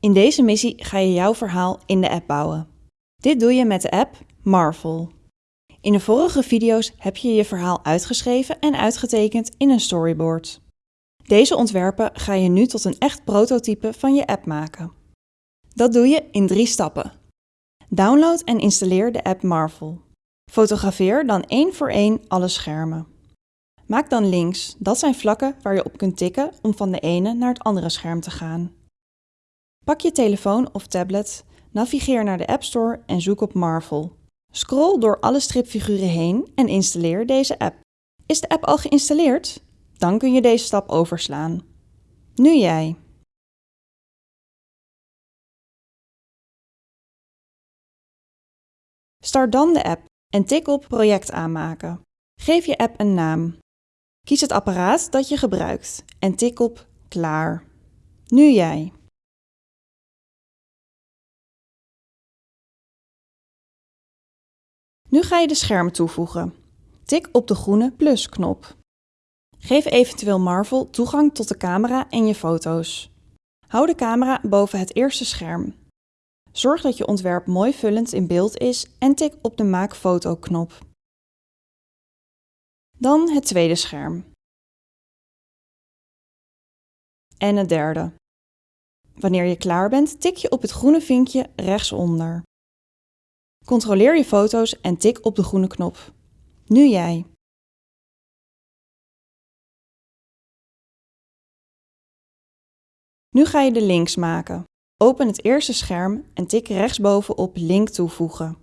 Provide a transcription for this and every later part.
In deze missie ga je jouw verhaal in de app bouwen. Dit doe je met de app Marvel. In de vorige video's heb je je verhaal uitgeschreven en uitgetekend in een storyboard. Deze ontwerpen ga je nu tot een echt prototype van je app maken. Dat doe je in drie stappen. Download en installeer de app Marvel. Fotografeer dan één voor één alle schermen. Maak dan links, dat zijn vlakken waar je op kunt tikken om van de ene naar het andere scherm te gaan. Pak je telefoon of tablet, navigeer naar de App Store en zoek op Marvel. Scroll door alle stripfiguren heen en installeer deze app. Is de app al geïnstalleerd? Dan kun je deze stap overslaan. Nu jij. Start dan de app en tik op Project aanmaken. Geef je app een naam. Kies het apparaat dat je gebruikt en tik op Klaar. Nu jij. Nu ga je de schermen toevoegen. Tik op de groene plus-knop. Geef eventueel Marvel toegang tot de camera en je foto's. Hou de camera boven het eerste scherm. Zorg dat je ontwerp mooi vullend in beeld is en tik op de Maak foto knop. Dan het tweede scherm. En het derde. Wanneer je klaar bent, tik je op het groene vinkje rechtsonder. Controleer je foto's en tik op de groene knop. Nu jij. Nu ga je de links maken. Open het eerste scherm en tik rechtsboven op Link toevoegen.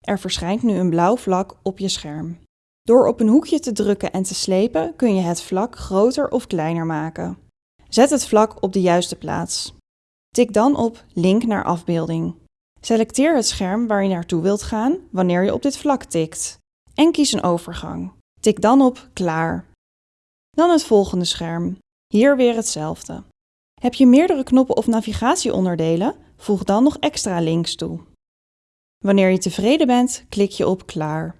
Er verschijnt nu een blauw vlak op je scherm. Door op een hoekje te drukken en te slepen kun je het vlak groter of kleiner maken. Zet het vlak op de juiste plaats. Tik dan op Link naar afbeelding. Selecteer het scherm waar je naartoe wilt gaan wanneer je op dit vlak tikt. En kies een overgang. Tik dan op Klaar. Dan het volgende scherm. Hier weer hetzelfde. Heb je meerdere knoppen of navigatieonderdelen? Voeg dan nog extra links toe. Wanneer je tevreden bent, klik je op Klaar.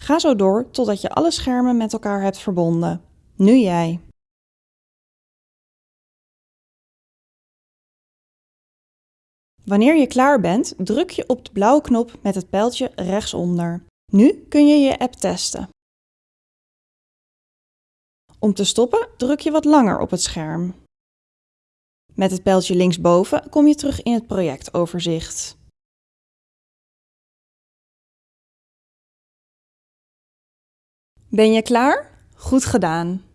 Ga zo door totdat je alle schermen met elkaar hebt verbonden. Nu jij. Wanneer je klaar bent, druk je op de blauwe knop met het pijltje rechtsonder. Nu kun je je app testen. Om te stoppen druk je wat langer op het scherm. Met het pijltje linksboven kom je terug in het projectoverzicht. Ben je klaar? Goed gedaan!